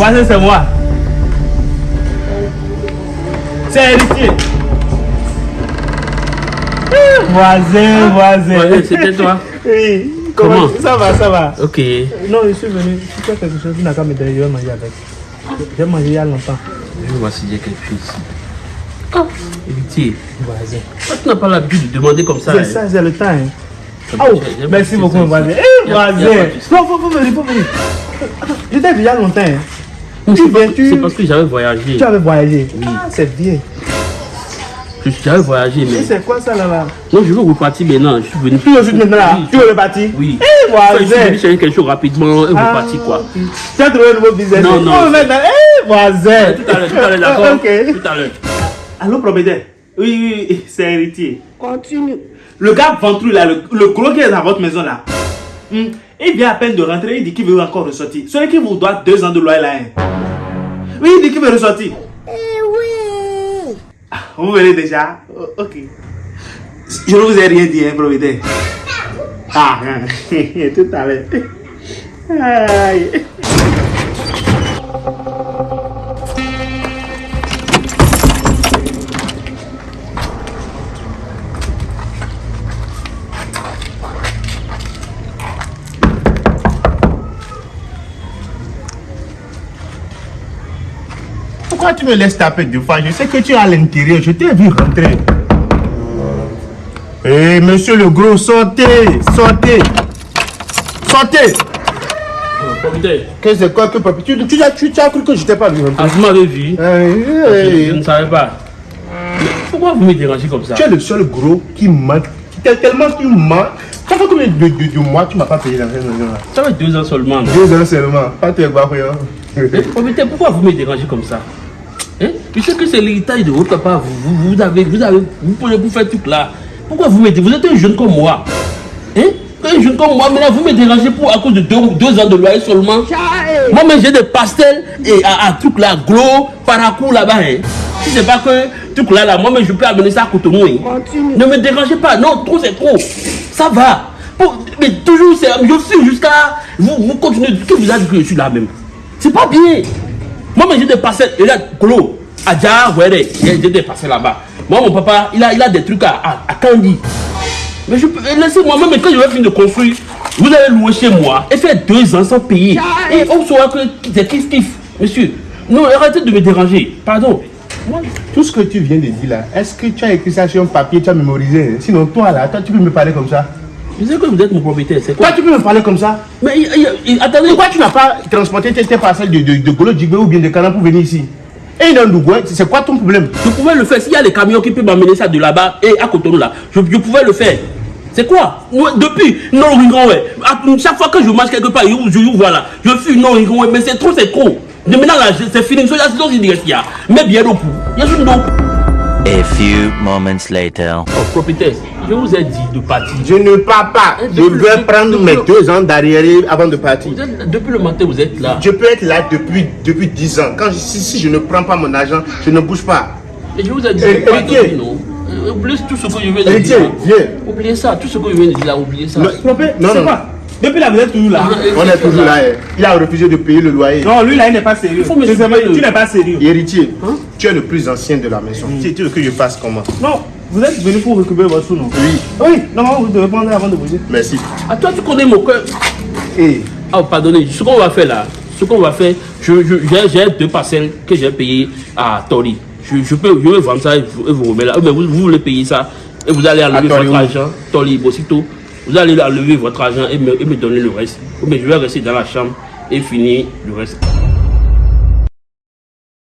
Voisin, c'est moi. C'est héritier. Voisin, voisin. C'était toi. Oui. Comment, Comment? Ça va, ça va. Ok. Non, je suis venu. Si tu as quelque chose, tu n'as qu'à me donner, je vais manger avec. J'ai mangé il y a longtemps. Je vais s'il y a quelque chose. Ah, héritier. Voisin. Toi, tu n'as pas l'habitude de demander comme ça. C'est hein. ça, c'est le temps. Hein. Oh, merci beaucoup, voisin. Eh, voisin. Non, faut, venir, faut venir. Je t'ai vu il y a longtemps. Hein. C'est parce- tu- C'est parce que j'avais voyagé. Tu avais voyagé. Ah, c'est bien. Je- J'avais voyagé, mais. c'est quoi ça là-bas? Non, je veux repartir maintenant. Je suis venu. Tu veux juste maintenant? Là Oui. Tu veux repartir? Oui. Eh, Enfin, je suis voisin. venu chercher quelque chose rapidement et Ah, repartir quoi. Tu as trouvé un nouveau business Non, non. Oh, eh, voisin. Tout à l'heure, tout à l'heure, d'accord Ok. Tout à l'heure. Allô, propriétaire Oui, oui, oui, c'est héritier. Continue. Le gars ventru là, le, le gros qui est dans votre maison là, hmm, il vient à peine de rentrer, il dit qu'il veut encore ressortir. Celui qui vous doit deux ans de loyer là. hein. Oui, il dit qu'il veut ressortir. Eh oui. Ah, Vous venez déjà Oh, Ok. Je ne vous ai rien dit, hein, propriétaire. Ah, tout à l'heure. Pourquoi tu me laisses taper deux fois? Je sais que tu es à l'intérieur, je t'ai vu rentrer. Eh, monsieur le gros, sortez, sortez, sortez. Qu'est-ce que c'est quoi que papi? Tu, tu, as- tu, tu as cru que je t'ai pas vu rentrer ah, vous m'avez vu. Eh, Je, eh, je ne savais pas. Pourquoi vous me dérangez comme ça? Tu es le seul gros qui. Tel- Tellement tu mens. Ça fait combien de, de, de mois tu m'as pas payé dans cette maison-là Ça fait deux ans seulement. Deux ans seulement. Pas tes barrières. Pourquoi vous me dérangez comme ça? Hein? Je sais que c'est l'héritage de votre papa. Vous, vous, vous avez, vous avez, vous pouvez vous faire tout là. Pourquoi vous me dérangez Vous êtes un jeune comme moi. Hein? Un jeune comme moi, maintenant vous me dérangez pour à cause de deux, deux ans de loyer seulement. Moi, mais j'ai des pastels et à, à truc là, gros, paracou là-bas. Hein. Si c'est pas que truc là, là, moi, mais je peux amener ça à Cotonou. Hein. Ne me dérangez pas. Non, trop c'est trop. Ça va. Mais toujours, c'est, je suis jusqu'à. Vous, vous continuez. Que vous avez dit que je suis là même C'est pas bien. Moi, mais j'ai des parcelles. Et là, Kolo, Adja, ouais, j'ai parcelles là-bas. Moi, mon papa, il a, il a des trucs à, à, à Candy. Mais je peux. Laissez-moi, même quand je vais finir de construire, vous allez louer chez moi et faire deux ans sans payer. Et on saura que c'est kiff kiff. Monsieur, non, arrêtez de me déranger. Pardon. Moi, Tout ce que tu viens de dire là, est-ce que tu as écrit ça sur un papier, tu as mémorisé? Sinon, toi là, toi tu peux me parler comme ça je sais que vous êtes mon propriétaire, c'est quoi Toi tu peux me parler comme ça Mais il- il- il- attendez, Pourquoi tu n'as pas transporté tes, tes parcelles de, de, de Golo Djibé ou bien de Canan pour venir ici Et c'est quoi ton problème je pouvais le faire. S'il y a les camions qui peuvent m'amener ça de là-bas et à Cotonou là, je, je pouvais le faire. C'est quoi Depuis non ouais. À- Chaque fois que je marche quelque part, je, je, je vois là, je suis non ouais, mais c'est trop, c'est trop. De maintenant là, c'est fini. C'est dans une direction. Mais bien au bout. Il y a donc. A few moments later. Oh, propriétaire, je vous ai dit de partir. Je ne pars pas. Eh, Je depuis- prendre depuis- mes deux ans d'arriéré avant de partir. Vous êtes- depuis le matin, vous êtes là. Je peux être là depuis, depuis 10 ans. Quand je- si, si je ne prends pas mon argent, je ne bouge pas. Et je vous ai dit Eh, pas dormir, non? Euh, Oubliez tout ce que je viens de dire. viens. Oubliez ça, tout ce que je viens de dire là, oubliez ça. Non, non, non. quoi? Depuis là, vous êtes toujours là. On est toujours là. hein. Il a refusé de payer le loyer. Non, lui là, il n'est pas sérieux. Il faut me. Tu n'es pas sérieux. Héritier, tu es le plus ancien de la maison. Tu veux que je fasse comment? Non, vous êtes venu pour récupérer votre sous, non? Oui, Oui, normalement, vous devez prendre avant de bouger. merci. Ah, toi, tu connais mon cœur. Et Ah, pardonnez, ce qu'on va faire là, ce qu'on va faire, je, je, j'ai, j'ai deux parcelles que j'ai payées à Tori. Je, je peux, je vais vendre ça et vous, et vous remettre là. Mais vous, vous voulez payer ça et vous allez enlever votre argent, Tori, Bosito. Vous allez enlever votre argent et me, et me donner le reste. Mais je vais rester dans la chambre et finir le reste.